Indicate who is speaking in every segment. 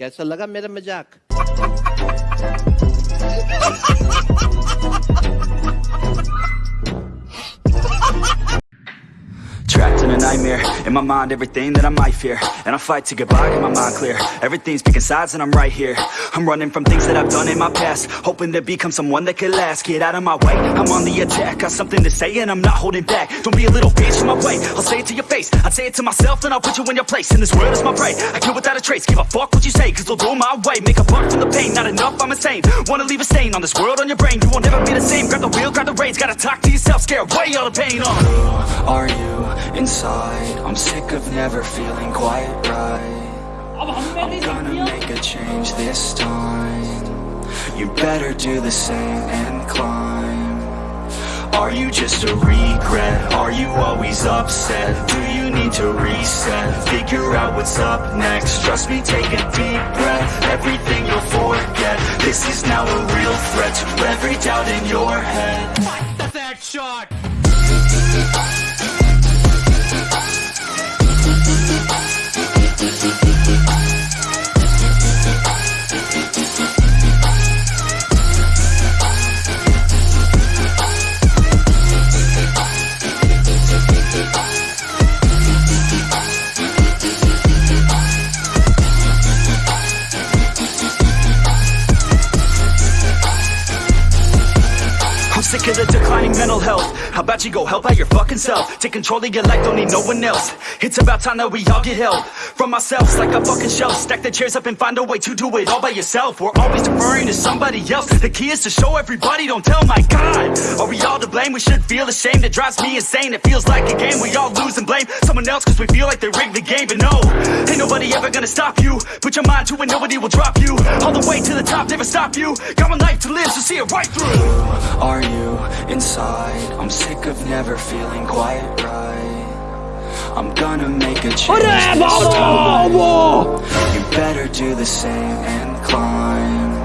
Speaker 1: कैसा लगा मेरा मज़ाक?
Speaker 2: nightmare, in my mind everything that I might fear. And I fight to get by, get my mind clear. Everything's picking sides and I'm right here. I'm running from things that I've done in my past. Hoping to become someone that could last. Get out of my way, I'm on the attack. Got something to say and I'm not holding back. Don't be a little bitch in my way, I'll say it to your face. I'd say it to myself and I'll put you in your place. And this world is my prey, I kill without a trace. Give a fuck what you say, cause they'll do my way. Make a buck from the pain, not enough, I'm insane. Wanna leave a stain on this world, on your brain. You won't ever be the same, grab the wheel, grab the reins. Gotta talk to yourself, scare away all the pain. Uh.
Speaker 3: are you inside? I'm sick of never feeling quite right. I'm gonna make a change this time. You better do the same and climb. Are you just a regret? Are you always upset? Do you need to reset? Figure out what's up next. Trust me, take a deep breath. Everything you'll forget. This is now a real threat. To every doubt in your head.
Speaker 2: I'm sick of the declining mental health. How about you go help out your fucking self? Take control of your life, don't need no one else. It's about time that we all get help From ourselves like a fucking shelf. Stack the chairs up and find a way to do it all by yourself. We're always deferring to somebody else. The key is to show everybody, don't tell my God. Are we all blame? We should feel ashamed. It drives me insane, it feels like a game. We all lose and blame. Someone else Cause we feel like they rigged the game. But no, ain't nobody ever gonna stop you. Put your mind to it, nobody will drop you. All the way to the top, never stop you. Got one life to live, so see it right through.
Speaker 3: Are you inside? I'm sick of never feeling quite right? I'm gonna make a change. You better do the same and climb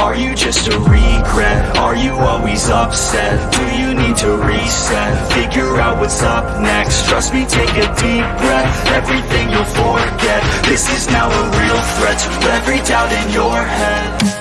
Speaker 3: Are you just a regret? Are you always upset? Do you need to reset? Figure out what's up next Trust me, take a deep breath Everything you'll forget This is now a real threat To every doubt in your head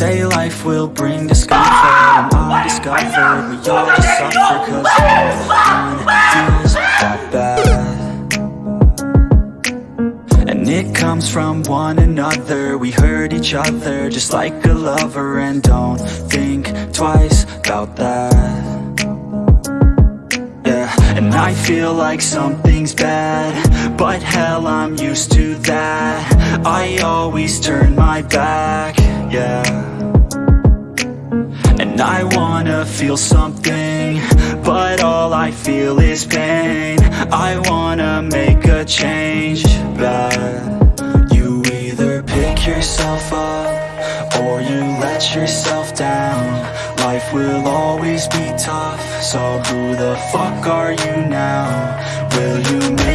Speaker 3: say life will bring discomfort and undiscovered. We all just suffer cause no one feels that bad And it comes from one another. We hurt each other just like a lover. And don't think twice about that. Yeah, and I feel like something's bad. But hell, I'm used to that. I always turn my back, yeah I wanna feel something But all I feel is pain I wanna make a change, bad You either pick yourself up Or you let yourself down Life will always be tough So who the fuck are you now? Will you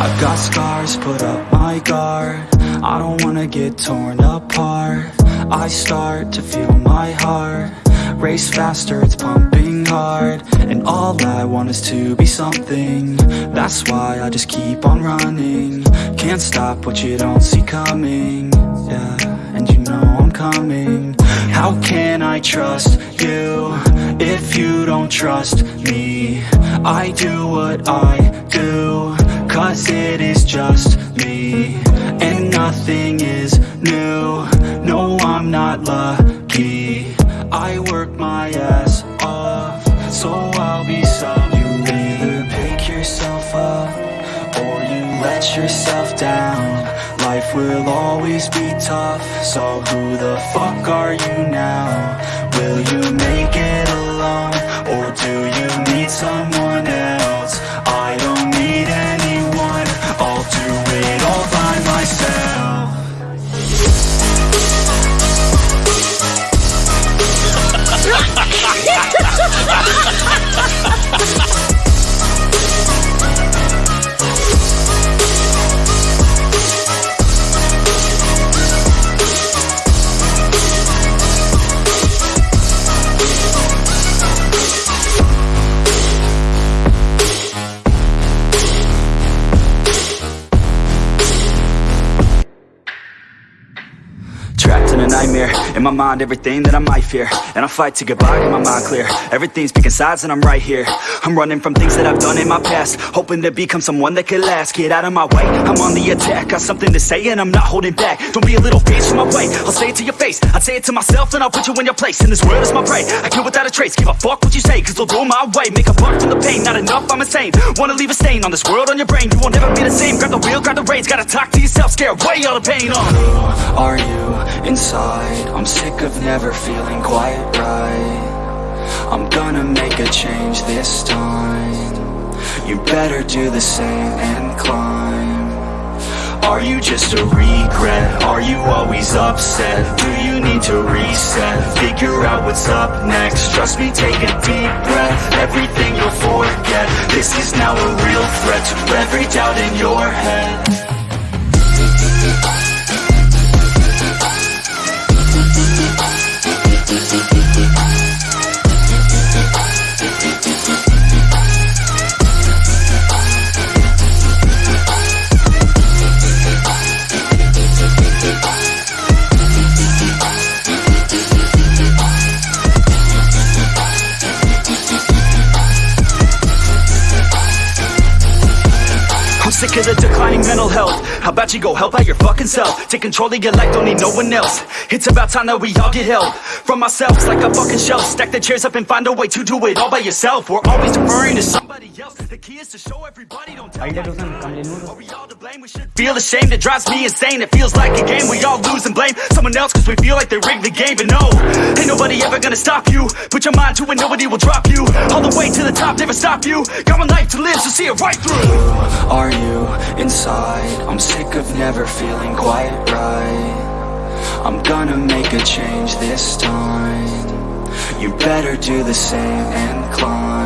Speaker 3: I've got scars, put up my guard. I don't wanna get torn apart. I start to feel my heart Race faster, it's pumping hard. And all I want is to be something. That's why I just keep on running. Can't stop what you don't see coming. Yeah, and you know I'm coming. How can I trust you If you don't trust me? I do what I do Cause it is just me And nothing is new No, I'm not lucky I work my ass off So I'll be some You either pick yourself up Or you let yourself down Life will always be tough So who the fuck are you now? Will you make it alone? Or
Speaker 2: nightmare. In my mind everything that I might fear. And I fight to get by, get my mind clear. Everything's picking sides and I'm right here. I'm running from things that I've done in my past. Hoping to become someone that could last. Get out of my way, I'm on the attack. Got something to say and I'm not holding back. Don't be a little bitch in my way. I'll say it to your face. I'd say it to myself and I'll put you in your place. And this world is my prey. I kill without a trace. Give a fuck what you say Cause they'll go my way. Make a buck from the pain. Not enough, I'm insane. Wanna leave a stain on this world on your brain. You won't ever be the same. Grab the wheel, grab the reins. Gotta talk to yourself. Scare away all the pain. Uh.
Speaker 3: are you inside? I'm sick of never feeling quite right. I'm gonna make a change this time. You better do the same and climb. Are you just a regret? Are you always upset? Do you need to reset? Figure out what's up next. Trust me, take a deep breath. Everything you'll forget. This is now a real threat. To every doubt in your head
Speaker 2: Of the declining mental health. How about you go help out your fucking self? Take control of your life, don't need no one else. It's about time that we all get help From ourselves like a fucking shelf. Stack the chairs up and find a way to do it all by yourself. We're always deferring to somebody else The key is to show everybody, don't tell. Are we all to blame? We should feel ashamed, it drives me insane. It feels like a game, we all lose and blame Someone else cause we feel like they rigged the game. But no, ain't nobody ever gonna stop you. Put your mind to it, nobody will drop you. All the way to the top, never stop you. Got one life to live, so see it right through.
Speaker 3: Are you inside? I'm sick of never feeling quite right. I'm gonna make a change this time. You better do the same and climb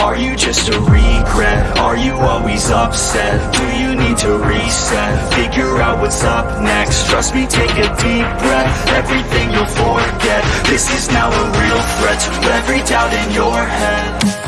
Speaker 3: Are you just a regret? Are you always upset? Do you need to reset? Figure out what's up next Trust me, take a deep breath Everything you'll forget This is now a real threat To every doubt in your head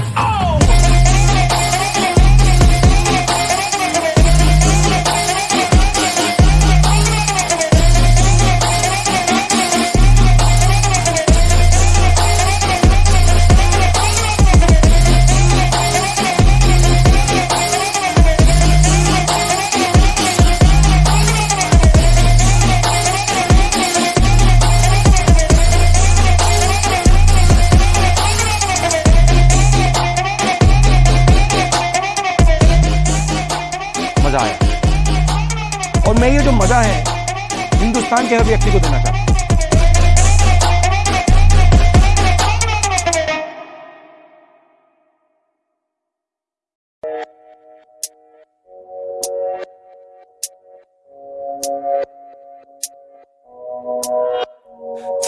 Speaker 1: Hindustan के हर व्यक्ति को देना चाहता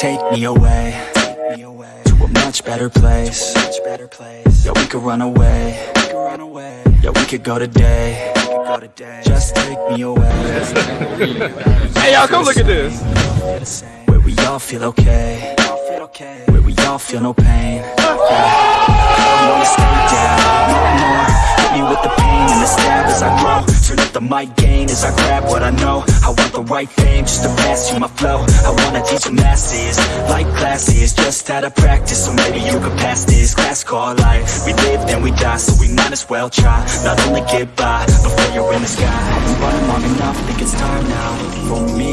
Speaker 3: Take me away, better place. Yeah, we could run away. Yeah, we could go today. Just take me away.
Speaker 4: Hey, y'all, come look at this.
Speaker 3: Where we all feel okay. Where we all feel no pain. Yeah. I don't wanna stay down no more. Hit me with the pain and the the mic gain as I grab what I know. I want the right fame just to pass you my flow. I wanna teach the masses like classes, just out of practice. So maybe you could pass this class called life. We live then we die, so we might as well try. Not only get by before you're in the sky. Been running long enough, think it's time now for me.